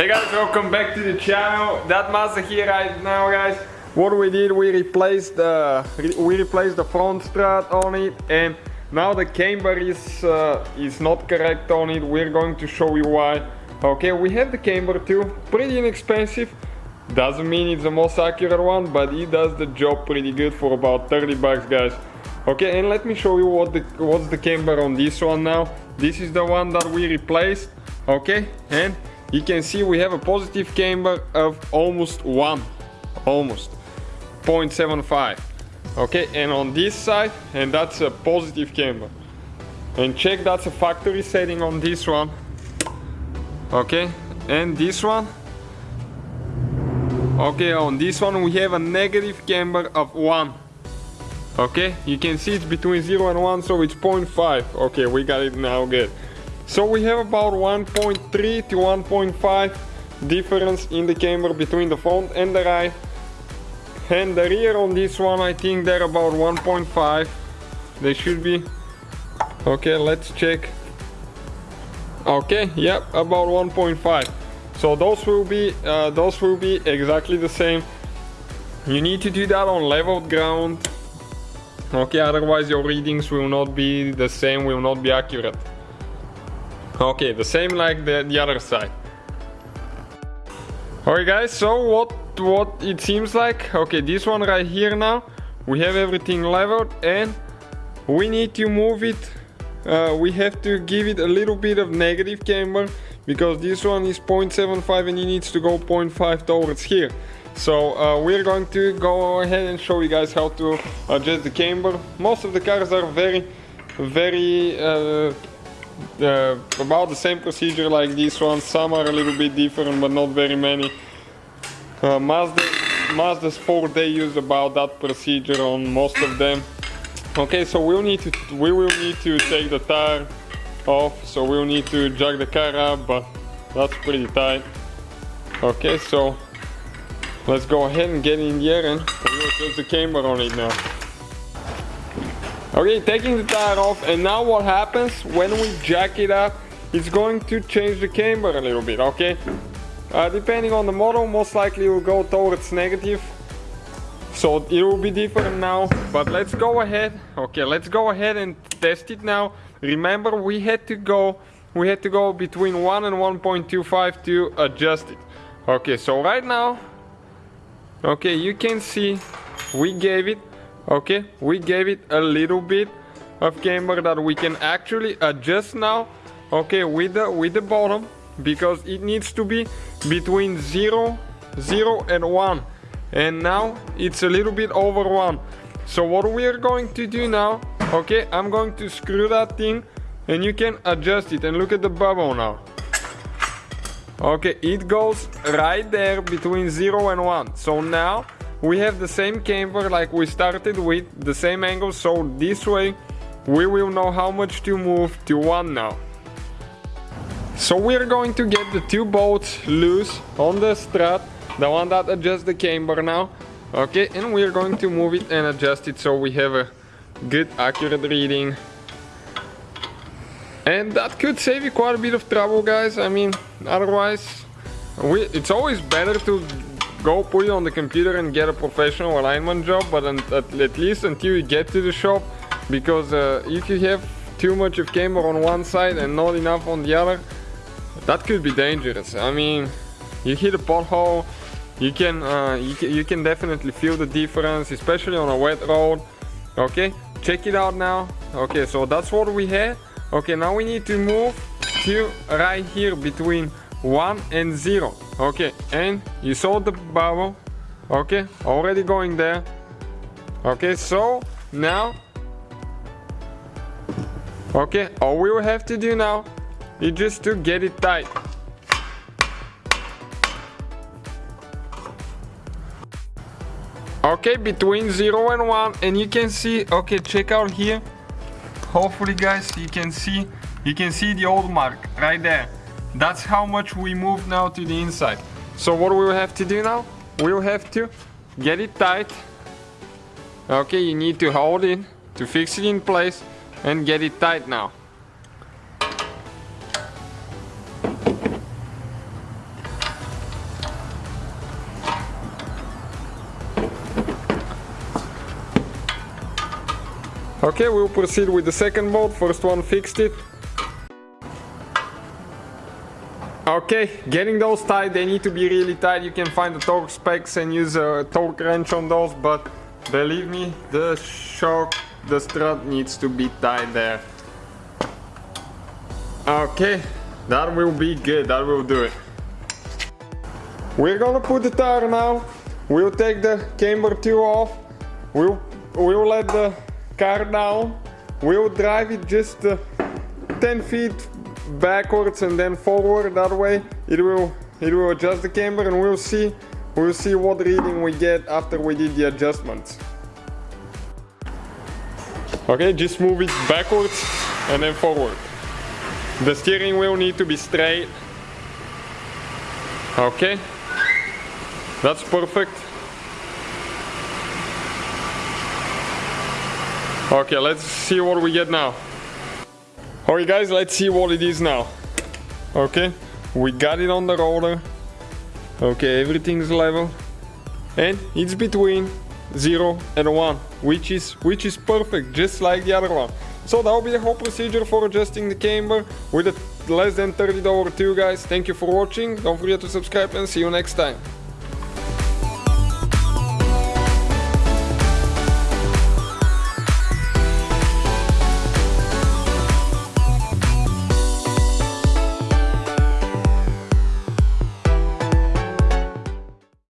Hey guys, welcome back to the channel. That Mazda here right now guys. What we did, we replaced the we replaced the front strut on it and now the camber is uh, is not correct on it. We're going to show you why. Okay, we have the camber too, pretty inexpensive. Doesn't mean it's the most accurate one, but it does the job pretty good for about 30 bucks guys. Okay, and let me show you what the what's the camber on this one now. This is the one that we replaced. Okay, and you can see we have a positive camber of almost one, almost 0.75. Okay, and on this side, and that's a positive camber. And check that's a factory setting on this one. Okay, and this one. Okay, on this one we have a negative camber of one okay you can see it's between 0 and 1 so it's 0.5 okay we got it now good so we have about 1.3 to 1.5 difference in the camber between the front and the right. And the rear on this one I think they're about 1.5 they should be. Okay let's check. Okay yep about 1.5 so those will be uh, those will be exactly the same. You need to do that on level ground. Okay otherwise your readings will not be the same will not be accurate okay the same like the, the other side. Alright guys so what what it seems like? Okay this one right here now we have everything leveled and we need to move it. Uh, we have to give it a little bit of negative camber because this one is 0.75 and it needs to go 0.5 towards here. So uh, we're going to go ahead and show you guys how to adjust the camber. Most of the cars are very, very uh, uh, about the same procedure like this one. Some are a little bit different, but not very many. Uh, Mazda, Mazda Sport, they use about that procedure on most of them. Okay, so we'll need to we will need to take the tire off. So we'll need to jack the car up, but that's pretty tight. Okay, so Let's go ahead and get in here and we'll adjust the camber on it now. Okay, taking the tire off and now what happens when we jack it up, it's going to change the camber a little bit, okay? Uh, depending on the model, most likely it will go towards negative. So it will be different now, but let's go ahead. Okay, let's go ahead and test it now. Remember, we had to go, we had to go between 1 and 1.25 to adjust it. Okay, so right now, okay you can see we gave it okay we gave it a little bit of camber that we can actually adjust now okay with the with the bottom because it needs to be between 0 0 and 1 and now it's a little bit over 1 so what we are going to do now okay I'm going to screw that thing and you can adjust it. And look at the bubble now. Okay, it goes right there between 0 and 1. So now we have the same camber like we started with, the same angle. So this way we will know how much to move to 1 now. So we're going to get the two bolts loose on the strut, the one that adjusts the camber now. Okay, and we're going to move it and adjust it so we have a good accurate reading. And that could save you quite a bit of trouble guys, I mean, otherwise we, it's always better to go put it on the computer and get a professional alignment job but at, at least until you get to the shop because uh, if you have too much of camber on one side and not enough on the other that could be dangerous. I mean you hit a pothole you can, uh, you can you can definitely feel the difference especially on a wet road. Okay check it out now. Okay so that's what we had. Okay now we need to move to right here between 1 and 0 okay and you saw the bubble. Okay already going there. Okay so now okay all we will have to do now is just to get it tight. Okay between 0 and 1 and you can see okay check out here. Hopefully guys you can see you can see the old mark right there that's how much we move now to the inside. So what we'll have to do now, we'll have to get it tight. Okay, you need to hold it to fix it in place and get it tight now. Okay, we'll proceed with the second bolt. First one fixed it, Okay, getting those tight, they need to be really tight. You can find the torque specs and use a torque wrench on those, but believe me, the shock, the strut needs to be tight there. Okay, that will be good, that will do it. We're gonna put the tire now. We'll take the camber two off. We'll, we'll let the car down. We'll drive it just uh, 10 feet backwards and then forward that way. It will it will adjust the camber and we'll see we'll see what reading we get after we did the adjustments okay just move it backwards and then forward. The steering wheel need to be straight. Okay. That's perfect. Okay let's see what we get now Alright guys, let's see what it is now. Okay, we got it on the roller. Okay, everything's level. And it's between 0 and 1, which is which is perfect, just like the other one. So that'll be the whole procedure for adjusting the camber with a less than $30 too guys. Thank you for watching, don't forget to subscribe and see you next time.